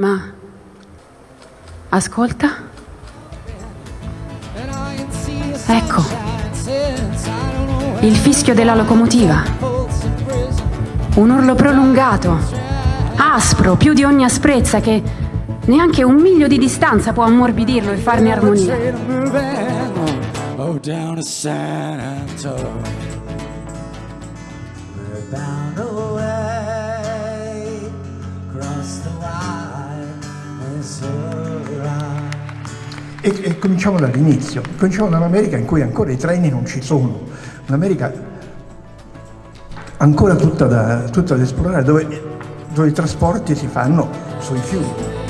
Ma ascolta. Ecco. Il fischio della locomotiva. Un urlo prolungato, aspro, più di ogni asprezza che neanche un miglio di distanza può ammorbidirlo e farne armonia. Bound away across the Missouri. E, e cominciamo dall'inizio, cominciamo dall'America in cui ancora i treni non ci sono, un'America ancora tutta da, tutta da esplorare, dove, dove i trasporti si fanno sui fiumi.